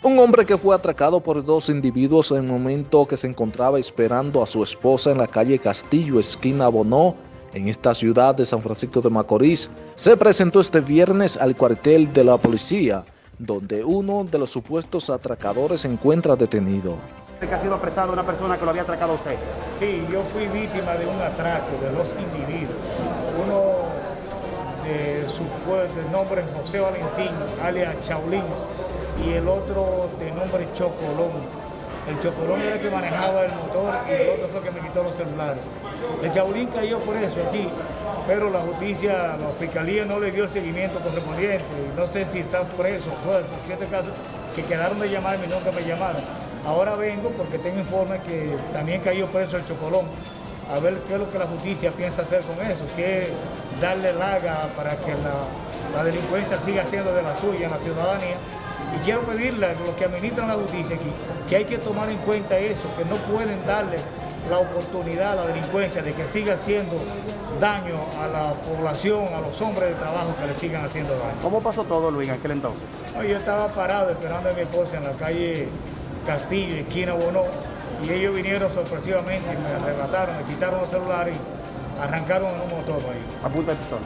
Un hombre que fue atracado por dos individuos en el momento que se encontraba esperando a su esposa en la calle Castillo, esquina Bonó, en esta ciudad de San Francisco de Macorís, se presentó este viernes al cuartel de la policía, donde uno de los supuestos atracadores se encuentra detenido. que ha sido apresado una persona que lo había atracado a usted. Sí, yo fui víctima de un atraco de dos individuos. Uno de su de nombre José Valentín, alias Chaulín, y el otro de nombre Chocolón. El Chocolón era el que manejaba el motor y el otro fue el que me quitó los celulares. El Chaulín cayó por eso aquí, pero la justicia, la fiscalía no le dio el seguimiento correspondiente. No sé si está preso, fue por cierto caso, que quedaron de llamarme y nunca me llamaron. Ahora vengo porque tengo informes que también cayó preso el Chocolón. A ver qué es lo que la justicia piensa hacer con eso. Si es darle laga para que la, la delincuencia siga siendo de la suya en la ciudadanía y quiero pedirle a los que administran la justicia aquí que hay que tomar en cuenta eso, que no pueden darle la oportunidad a la delincuencia de que siga haciendo daño a la población, a los hombres de trabajo que le sigan haciendo daño. ¿Cómo pasó todo, Luis, en aquel entonces? yo estaba parado esperando a mi esposa en la calle Castillo, esquina Bonó, y ellos vinieron sorpresivamente, me arrebataron, me quitaron los celulares y arrancaron en un motor ahí. ¿A punta de pistola?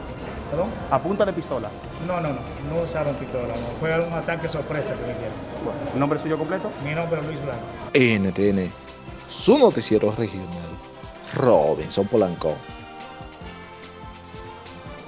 ¿Perdón? ¿A punta de pistola? No, no, no, no usaron pistola, no. fue un ataque sorpresa que me dieron. Bueno, ¿El nombre suyo completo? Mi nombre es Luis Blanco. NTN, su noticiero regional, Robinson Polanco.